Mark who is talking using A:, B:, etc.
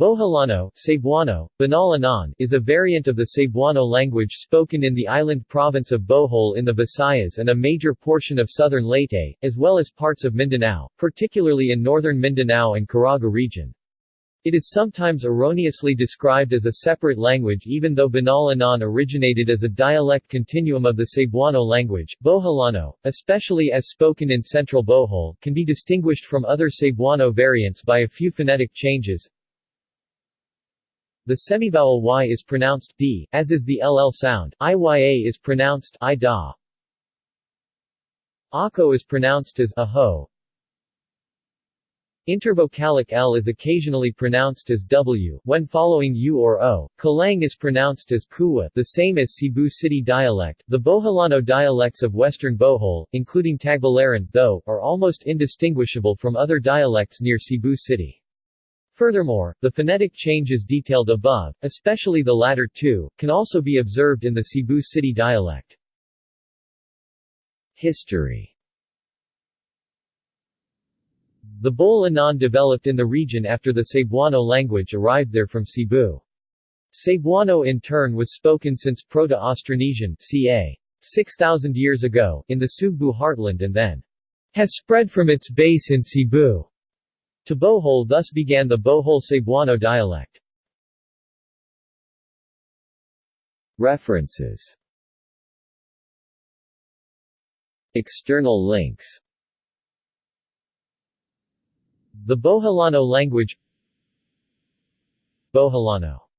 A: Boholano, Cebuano, Banal Anon, is a variant of the Cebuano language spoken in the island province of Bohol in the Visayas and a major portion of southern Leyte, as well as parts of Mindanao, particularly in northern Mindanao and Caraga region. It is sometimes erroneously described as a separate language even though Banal Anon originated as a dialect continuum of the Cebuano language. Boholano, especially as spoken in central Bohol, can be distinguished from other Cebuano variants by a few phonetic changes, the semivowel y is pronounced d, as is the ll sound. Iya is pronounced i da. Ako is pronounced as aho. Intervocalic L is occasionally pronounced as W, when following U or O. Kalang is pronounced as Kuwa, the same as Cebu City dialect. The Boholano dialects of western Bohol, including Tagbilaran, though, are almost indistinguishable from other dialects near Cebu City. Furthermore, the phonetic changes detailed above, especially the latter two, can also be observed in the Cebu City dialect. History The Bol Anon developed in the region after the Cebuano language arrived there from Cebu. Cebuano in turn was spoken since Proto-Austronesian ca. 6,000 years ago, in the Sugbu heartland and then has spread from its base in Cebu to Bohol thus began the Bohol Cebuano dialect. References. External links. The Boholano language. Boholano